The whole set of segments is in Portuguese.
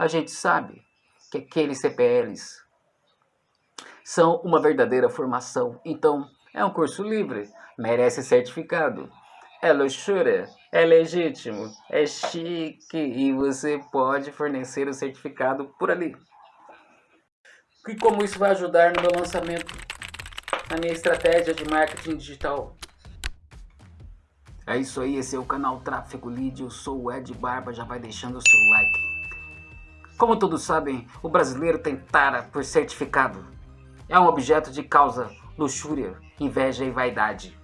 a gente sabe que aqueles CPLs são uma verdadeira formação. Então, é um curso livre, merece certificado. É luxúria, é legítimo, é chique e você pode fornecer o certificado por ali. E como isso vai ajudar no meu lançamento, na minha estratégia de marketing digital? É isso aí, esse é o canal Tráfego Lead, eu sou o Ed Barba, já vai deixando o seu like. Como todos sabem, o brasileiro tem tara por certificado. É um objeto de causa, luxúria, inveja e vaidade.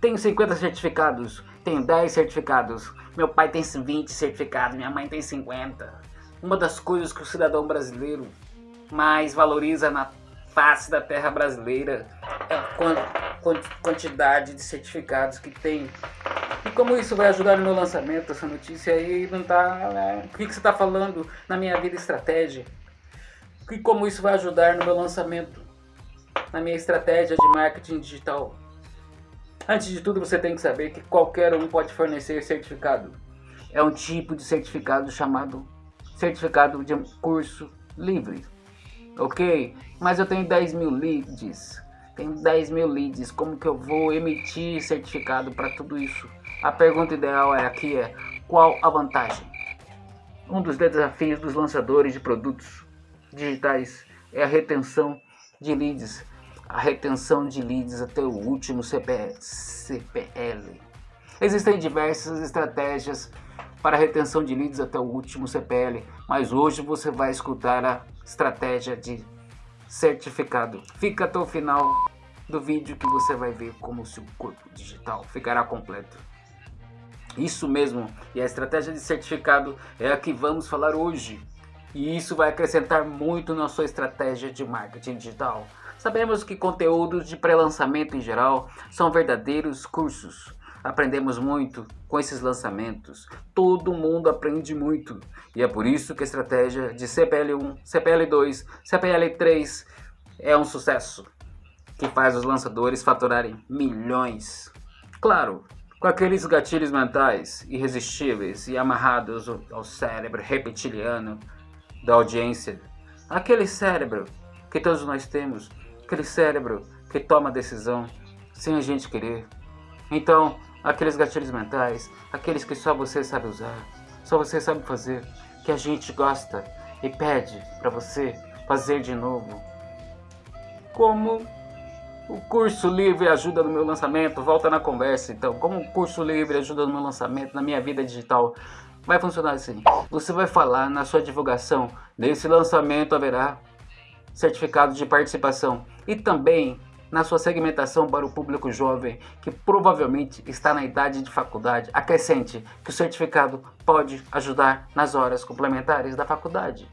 Tenho 50 certificados, tenho 10 certificados, meu pai tem 20 certificados, minha mãe tem 50. Uma das coisas que o cidadão brasileiro mais valoriza na face da terra brasileira é a quantidade de certificados que tem. E como isso vai ajudar no meu lançamento, essa notícia aí não tá... Né? O que, que você está falando na minha vida estratégia? E como isso vai ajudar no meu lançamento, na minha estratégia de marketing digital? Antes de tudo, você tem que saber que qualquer um pode fornecer certificado. É um tipo de certificado chamado certificado de curso livre ok? Mas eu tenho 10 mil leads, tenho 10 mil leads, como que eu vou emitir certificado para tudo isso? A pergunta ideal é aqui é, qual a vantagem? Um dos desafios dos lançadores de produtos digitais é a retenção de leads, a retenção de leads até o último CPL. Existem diversas estratégias para retenção de leads até o último CPL, mas hoje você vai escutar a estratégia de certificado. Fica até o final do vídeo que você vai ver como o seu corpo digital ficará completo. Isso mesmo, e a estratégia de certificado é a que vamos falar hoje. E isso vai acrescentar muito na sua estratégia de marketing digital. Sabemos que conteúdos de pré-lançamento em geral são verdadeiros cursos Aprendemos muito com esses lançamentos. Todo mundo aprende muito. E é por isso que a estratégia de CPL1, CPL2, CPL3 é um sucesso. Que faz os lançadores faturarem milhões. Claro, com aqueles gatilhos mentais irresistíveis e amarrados ao cérebro reptiliano da audiência. Aquele cérebro que todos nós temos, aquele cérebro que toma decisão sem a gente querer. Então, aqueles gatilhos mentais, aqueles que só você sabe usar, só você sabe fazer, que a gente gosta e pede para você fazer de novo. Como o curso livre ajuda no meu lançamento, volta na conversa então, como o curso livre ajuda no meu lançamento, na minha vida digital, vai funcionar assim. Você vai falar na sua divulgação, nesse lançamento haverá certificado de participação e também na sua segmentação para o público jovem que provavelmente está na idade de faculdade, acrescente que o certificado pode ajudar nas horas complementares da faculdade.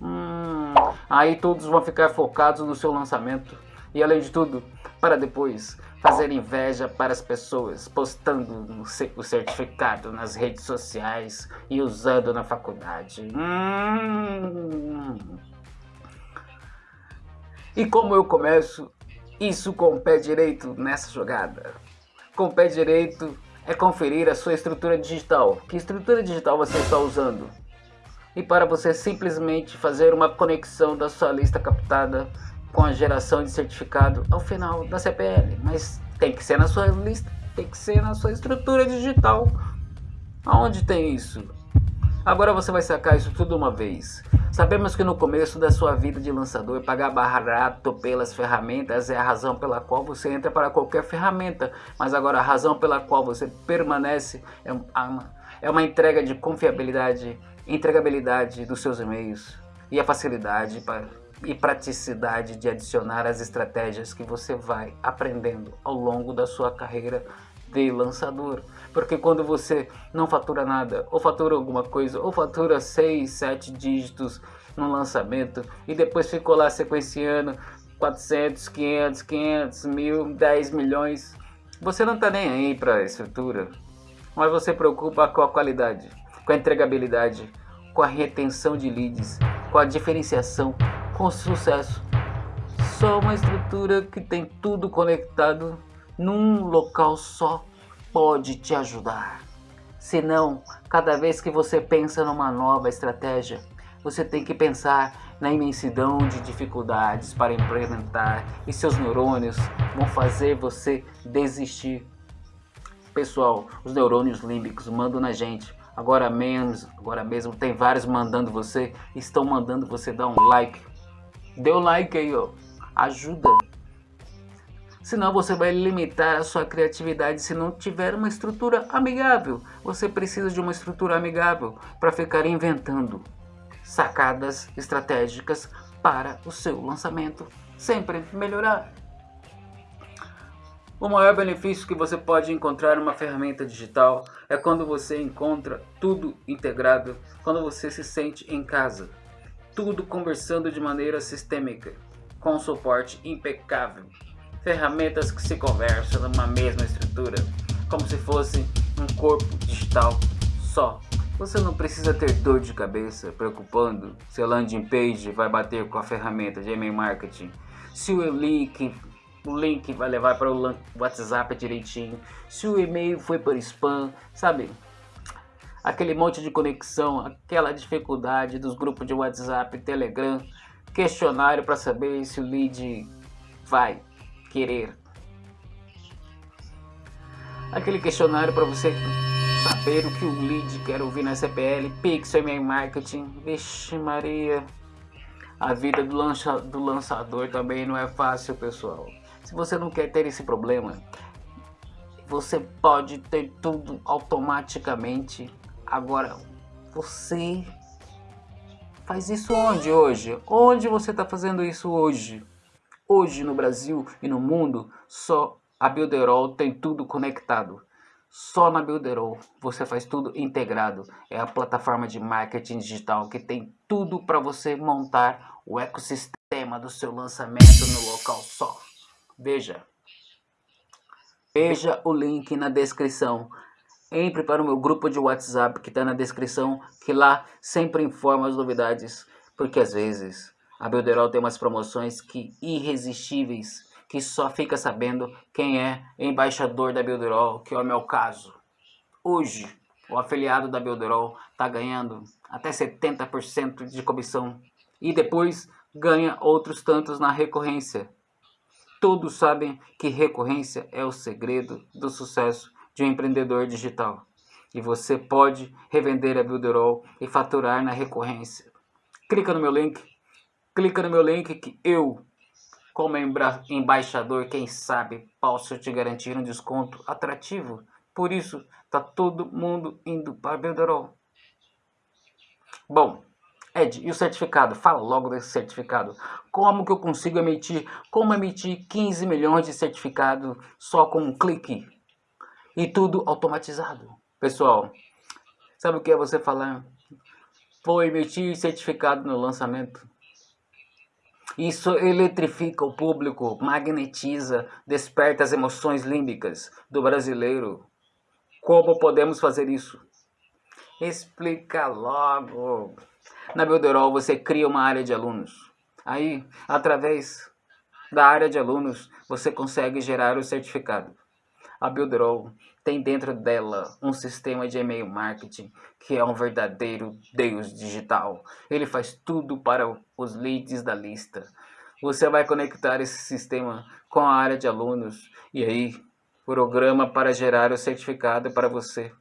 Hum, aí todos vão ficar focados no seu lançamento e além de tudo, para depois fazer inveja para as pessoas, postando o certificado nas redes sociais e usando na faculdade. Hum. E como eu começo isso com o pé direito nessa jogada. Com o pé direito é conferir a sua estrutura digital. Que estrutura digital você está usando? E para você simplesmente fazer uma conexão da sua lista captada com a geração de certificado ao final da CPL. Mas tem que ser na sua lista, tem que ser na sua estrutura digital. Aonde tem isso? Agora você vai sacar isso tudo uma vez. Sabemos que no começo da sua vida de lançador, pagar barato pelas ferramentas é a razão pela qual você entra para qualquer ferramenta. Mas agora a razão pela qual você permanece é uma, é uma entrega de confiabilidade, entregabilidade dos seus e-mails e a facilidade para, e praticidade de adicionar as estratégias que você vai aprendendo ao longo da sua carreira de lançador. Porque quando você não fatura nada, ou fatura alguma coisa, ou fatura 6, 7 dígitos no lançamento, e depois ficou lá sequenciando 400, 500, 500, mil, 10 milhões, você não está nem aí para a estrutura, mas você preocupa com a qualidade, com a entregabilidade, com a retenção de leads, com a diferenciação, com sucesso. Só uma estrutura que tem tudo conectado num local só pode te ajudar. Senão, cada vez que você pensa numa nova estratégia, você tem que pensar na imensidão de dificuldades para implementar e seus neurônios vão fazer você desistir. Pessoal, os neurônios límbicos mandam na gente. Agora mesmo, agora mesmo tem vários mandando você, estão mandando você dar um like. Dê um like aí, ó. Ajuda. Senão você vai limitar a sua criatividade se não tiver uma estrutura amigável. Você precisa de uma estrutura amigável para ficar inventando sacadas estratégicas para o seu lançamento. Sempre melhorar. O maior benefício que você pode encontrar uma ferramenta digital é quando você encontra tudo integrado, quando você se sente em casa. Tudo conversando de maneira sistêmica, com suporte impecável. Ferramentas que se conversam numa mesma estrutura, como se fosse um corpo digital só. Você não precisa ter dor de cabeça preocupando se a landing page vai bater com a ferramenta de e-mail marketing, se o link, o link vai levar para o WhatsApp direitinho, se o e-mail foi para spam, sabe? Aquele monte de conexão, aquela dificuldade dos grupos de WhatsApp, Telegram, questionário para saber se o lead vai querer. Aquele questionário para você saber o que o lead quer ouvir na CPL, Pixel e Marketing, vixe Maria. A vida do, lança, do lançador também não é fácil, pessoal. Se você não quer ter esse problema, você pode ter tudo automaticamente. Agora, você faz isso onde hoje? Onde você está fazendo isso hoje? Hoje no Brasil e no mundo, só a Builderall tem tudo conectado. Só na Builderall você faz tudo integrado. É a plataforma de marketing digital que tem tudo para você montar o ecossistema do seu lançamento no local só. Veja. Veja o link na descrição. Entre para o meu grupo de WhatsApp que está na descrição, que lá sempre informa as novidades. Porque às vezes a Builderall tem umas promoções que irresistíveis que só fica sabendo quem é embaixador da Builderall, que é o meu caso. Hoje, o afiliado da Builderall está ganhando até 70% de comissão e depois ganha outros tantos na recorrência. Todos sabem que recorrência é o segredo do sucesso de um empreendedor digital. E você pode revender a Builderall e faturar na recorrência. Clica no meu link, clica no meu link que eu como embaixador, quem sabe posso te garantir um desconto atrativo. Por isso, tá todo mundo indo para Belderol. Bom, Ed, e o certificado? Fala logo desse certificado. Como que eu consigo emitir? Como emitir 15 milhões de certificado só com um clique? E tudo automatizado. Pessoal, sabe o que é você falar? Vou emitir certificado no lançamento. Isso eletrifica o público, magnetiza, desperta as emoções límbicas do brasileiro. Como podemos fazer isso? Explica logo. Na Builderall você cria uma área de alunos. Aí, através da área de alunos, você consegue gerar o certificado. A Builderall tem dentro dela um sistema de e-mail marketing que é um verdadeiro deus digital. Ele faz tudo para os leads da lista. Você vai conectar esse sistema com a área de alunos e aí programa para gerar o certificado para você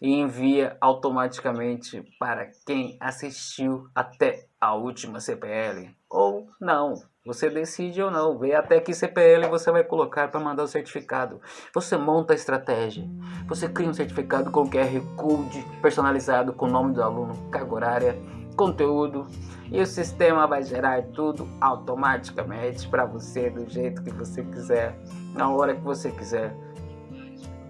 e envia automaticamente para quem assistiu até a última CPL ou não. Você decide ou não, vê até que CPL você vai colocar para mandar o certificado. Você monta a estratégia. Você cria um certificado com QR Code personalizado com o nome do aluno, carga horária, conteúdo e o sistema vai gerar tudo automaticamente para você do jeito que você quiser, na hora que você quiser.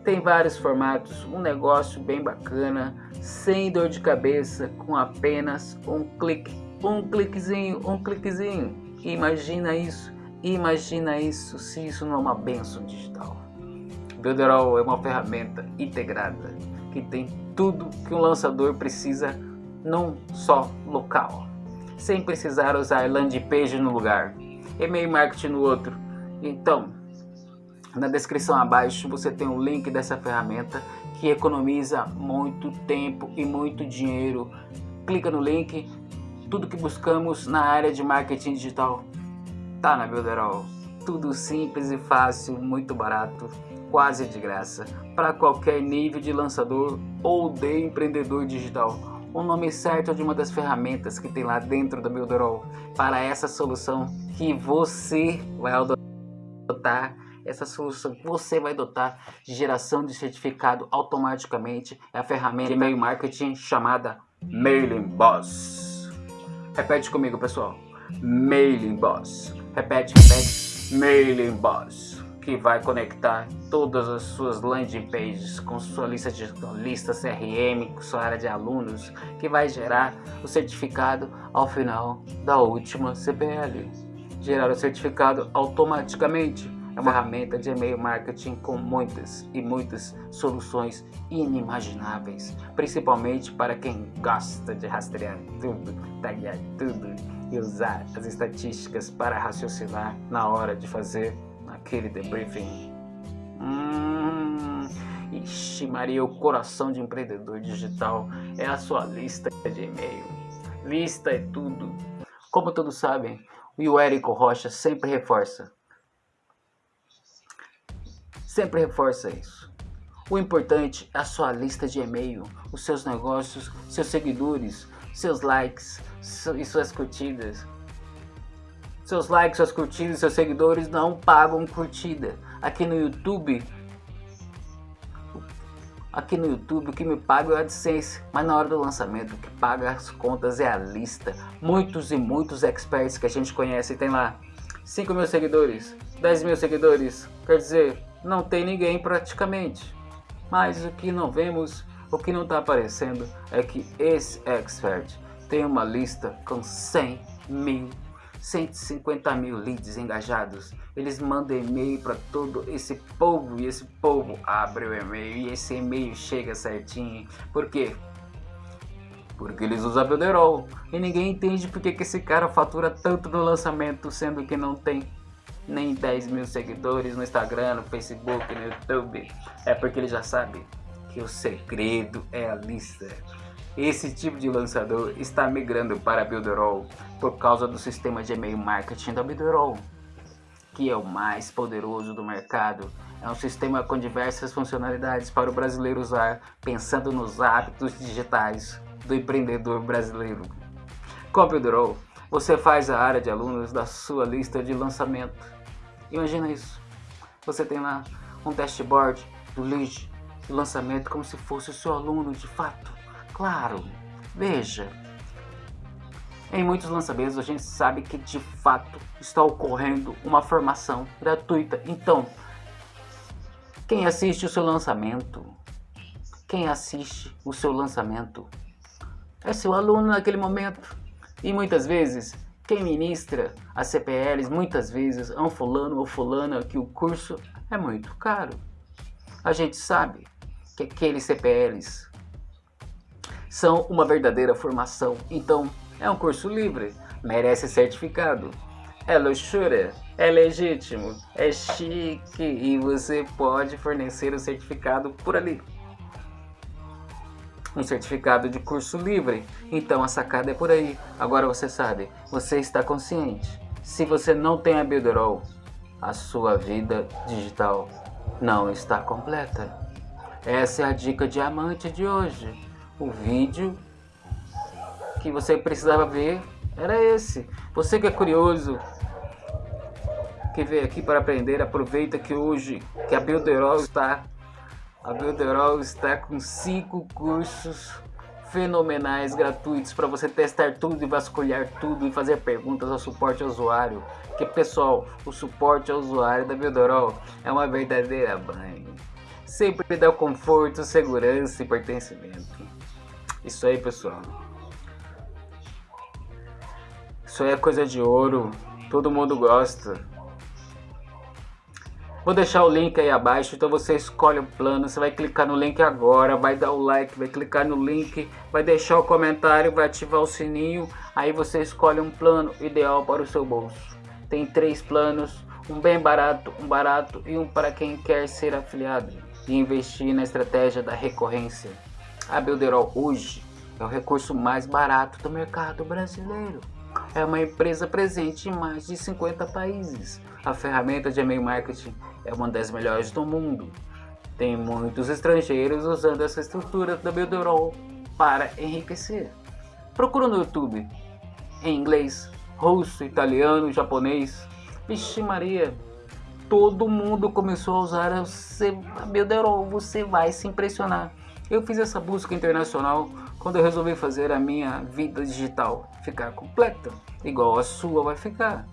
Tem vários formatos, um negócio bem bacana, sem dor de cabeça, com apenas um clique, um cliquezinho, um cliquezinho. Imagina isso, imagina isso se isso não é uma benção digital. Builderall é uma ferramenta integrada que tem tudo que um lançador precisa num só local, sem precisar usar landing page no lugar, e-mail marketing no outro. Então, na descrição abaixo você tem o um link dessa ferramenta que economiza muito tempo e muito dinheiro. Clica no link Tudo que buscamos na área de marketing digital tá na Builderall. Tudo simples e fácil, muito barato, quase de graça, para qualquer nível de lançador ou de empreendedor digital. O nome certo de uma das ferramentas que tem lá dentro da Builderall para essa solução que você vai adotar essa solução que você vai adotar de geração de certificado automaticamente é a ferramenta de e-mail marketing chamada Mailing Boss. Repete comigo, pessoal. Mailing Boss. Repete, repete. Mailing Boss. Que vai conectar todas as suas landing pages com sua lista de lista CRM, com sua área de alunos, que vai gerar o certificado ao final da última CPL. Gerar o certificado automaticamente é uma ferramenta de e-mail marketing com muitas e muitas soluções inimagináveis, principalmente para quem gosta de rastrear tudo, taguear tudo e usar as estatísticas para raciocinar na hora de fazer aquele debriefing. Hum, ixi Maria, o coração de empreendedor digital é a sua lista de e-mail. Lista é tudo. Como todos sabem, o Érico Rocha sempre reforça Sempre reforça isso. O importante é a sua lista de e-mail, os seus negócios, seus seguidores, seus likes e suas curtidas. Seus likes, suas curtidas seus seguidores não pagam curtida. Aqui no YouTube, aqui no YouTube o que me paga é o AdSense, mas na hora do lançamento o que paga as contas é a lista. Muitos e muitos experts que a gente conhece tem lá 5 mil seguidores, 10 mil seguidores, quer dizer, não tem ninguém praticamente. Mas o que não vemos, o que não está aparecendo é que esse expert tem uma lista com 100 mil, 150 mil leads engajados. Eles mandam e-mail para todo esse povo e esse povo abre o e-mail e esse e-mail chega certinho. Por quê? Porque eles usam Builderall e ninguém entende porque que esse cara fatura tanto no lançamento, sendo que não tem nem 10 mil seguidores no Instagram, no Facebook, no YouTube. É porque ele já sabe que o segredo é a lista. Esse tipo de lançador está migrando para Builderall por causa do sistema de e-mail marketing da Builderall, que é o mais poderoso do mercado. É um sistema com diversas funcionalidades para o brasileiro usar, pensando nos hábitos digitais do empreendedor brasileiro. Com a Builderall, você faz a área de alunos da sua lista de lançamento Imagina isso. Você tem lá um dashboard do lead, do lançamento, como se fosse o seu aluno de fato. Claro, veja. Em muitos lançamentos a gente sabe que de fato está ocorrendo uma formação gratuita. Então, quem assiste o seu lançamento, quem assiste o seu lançamento é seu aluno naquele momento. E muitas vezes quem ministra as CPLs muitas vezes é um fulano ou fulana que o curso é muito caro. A gente sabe que aqueles CPLs são uma verdadeira formação, então é um curso livre, merece certificado, é luxúria, é legítimo, é chique e você pode fornecer o certificado por ali um certificado de curso livre. Então a sacada é por aí. Agora você sabe, você está consciente. Se você não tem a Builderall, a sua vida digital não está completa. Essa é a dica diamante de hoje. O vídeo que você precisava ver era esse. Você que é curioso, que veio aqui para aprender, aproveita que hoje que a Builderall está a Builderall está com cinco cursos fenomenais gratuitos para você testar tudo e vasculhar tudo e fazer perguntas ao suporte ao usuário. Que pessoal, o suporte ao usuário da Builderall é uma verdadeira banha. Sempre dá conforto, segurança e pertencimento. Isso aí, pessoal. Isso aí é coisa de ouro. Todo mundo gosta. Vou deixar o link aí abaixo, então você escolhe o plano, você vai clicar no link agora, vai dar o like, vai clicar no link, vai deixar o comentário, vai ativar o sininho, aí você escolhe um plano ideal para o seu bolso. Tem três planos, um bem barato, um barato e um para quem quer ser afiliado e investir na estratégia da recorrência. A Builderall hoje é o recurso mais barato do mercado brasileiro. É uma empresa presente em mais de 50 países. A ferramenta de e-mail marketing é uma das melhores do mundo. Tem muitos estrangeiros usando essa estrutura da Builderall para enriquecer. Procura no YouTube em inglês, russo, italiano, japonês. Vixe Maria, todo mundo começou a usar a Builderall, você vai se impressionar. Eu fiz essa busca internacional quando eu resolvi fazer a minha vida digital ficar completa, igual a sua vai ficar.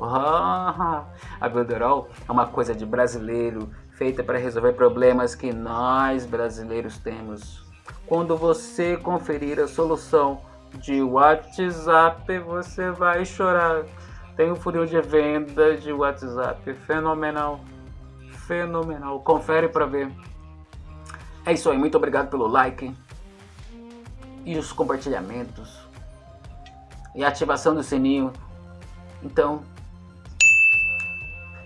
Ah, a Builderall é uma coisa de brasileiro, feita para resolver problemas que nós brasileiros temos. Quando você conferir a solução de WhatsApp, você vai chorar. Tem um funil de venda de WhatsApp fenomenal. Fenomenal. Confere para ver. É isso aí. Muito obrigado pelo like e os compartilhamentos e ativação do sininho. Então,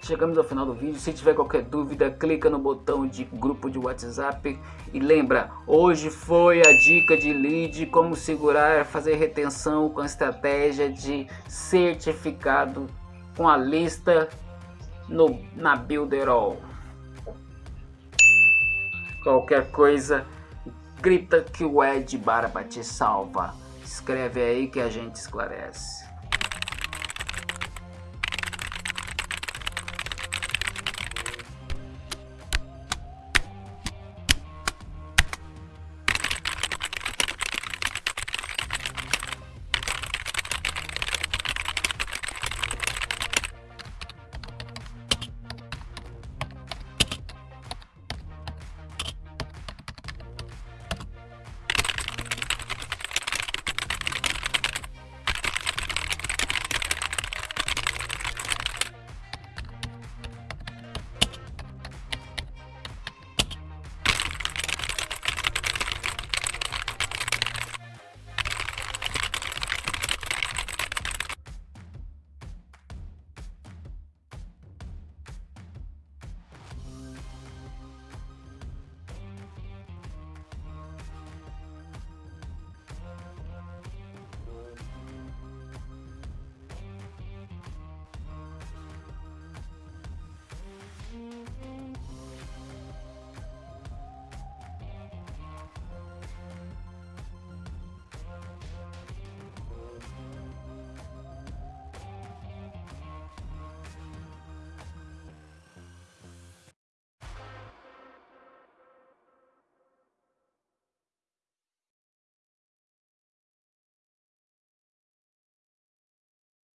chegamos ao final do vídeo. Se tiver qualquer dúvida, clica no botão de grupo de WhatsApp. E lembra, hoje foi a dica de lead, como segurar, fazer retenção com a estratégia de certificado com a lista no, na Builderall. Qualquer coisa, grita que o Ed Barba te salva. Escreve aí que a gente esclarece.